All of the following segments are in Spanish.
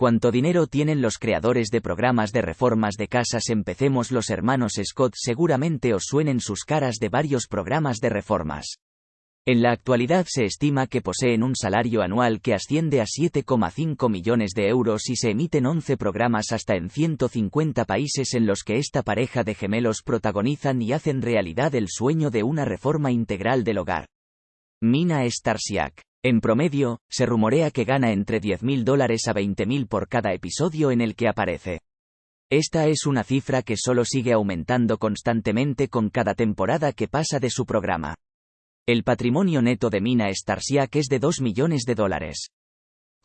¿Cuánto dinero tienen los creadores de programas de reformas de casas? Empecemos los hermanos Scott seguramente os suenen sus caras de varios programas de reformas. En la actualidad se estima que poseen un salario anual que asciende a 7,5 millones de euros y se emiten 11 programas hasta en 150 países en los que esta pareja de gemelos protagonizan y hacen realidad el sueño de una reforma integral del hogar. Mina Starsiak. En promedio, se rumorea que gana entre 10.000 dólares a 20.000 por cada episodio en el que aparece. Esta es una cifra que solo sigue aumentando constantemente con cada temporada que pasa de su programa. El patrimonio neto de Mina Starsiak es de 2 millones de dólares.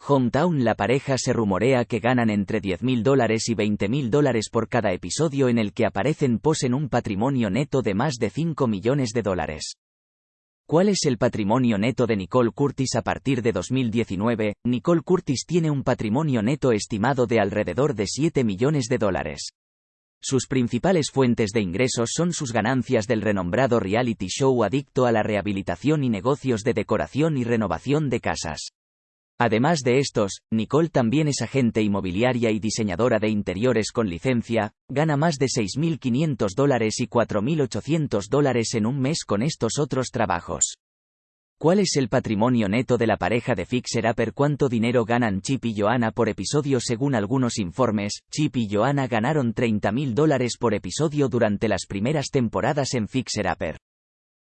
Hometown la pareja se rumorea que ganan entre 10.000 dólares y 20.000 dólares por cada episodio en el que aparecen posen un patrimonio neto de más de 5 millones de dólares. ¿Cuál es el patrimonio neto de Nicole Curtis a partir de 2019? Nicole Curtis tiene un patrimonio neto estimado de alrededor de 7 millones de dólares. Sus principales fuentes de ingresos son sus ganancias del renombrado reality show adicto a la rehabilitación y negocios de decoración y renovación de casas. Además de estos, Nicole también es agente inmobiliaria y diseñadora de interiores con licencia, gana más de 6.500 dólares y 4.800 dólares en un mes con estos otros trabajos. ¿Cuál es el patrimonio neto de la pareja de Fixer Upper? ¿Cuánto dinero ganan Chip y Joanna por episodio? Según algunos informes, Chip y Joanna ganaron 30.000 dólares por episodio durante las primeras temporadas en Fixer Upper.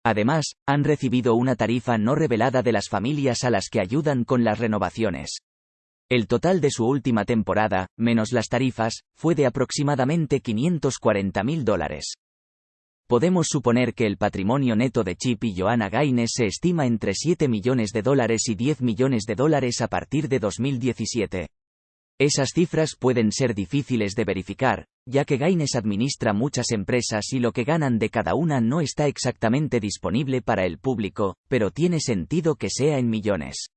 Además, han recibido una tarifa no revelada de las familias a las que ayudan con las renovaciones. El total de su última temporada, menos las tarifas, fue de aproximadamente 540 mil dólares. Podemos suponer que el patrimonio neto de Chip y Joanna Gaines se estima entre 7 millones de dólares y 10 millones de dólares a partir de 2017. Esas cifras pueden ser difíciles de verificar, ya que Gaines administra muchas empresas y lo que ganan de cada una no está exactamente disponible para el público, pero tiene sentido que sea en millones.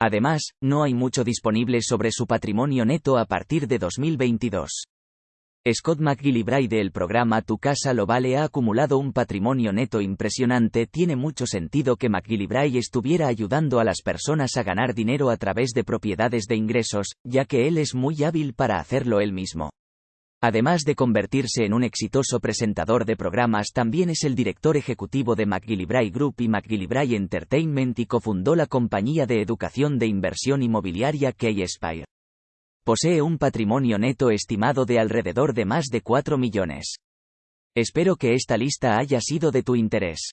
Además, no hay mucho disponible sobre su patrimonio neto a partir de 2022. Scott McGillivray del programa Tu Casa Lo Vale ha acumulado un patrimonio neto impresionante. Tiene mucho sentido que McGillivray estuviera ayudando a las personas a ganar dinero a través de propiedades de ingresos, ya que él es muy hábil para hacerlo él mismo. Además de convertirse en un exitoso presentador de programas, también es el director ejecutivo de McGillivray Group y McGillivray Entertainment y cofundó la compañía de educación de inversión inmobiliaria K-Spire. Posee un patrimonio neto estimado de alrededor de más de 4 millones. Espero que esta lista haya sido de tu interés.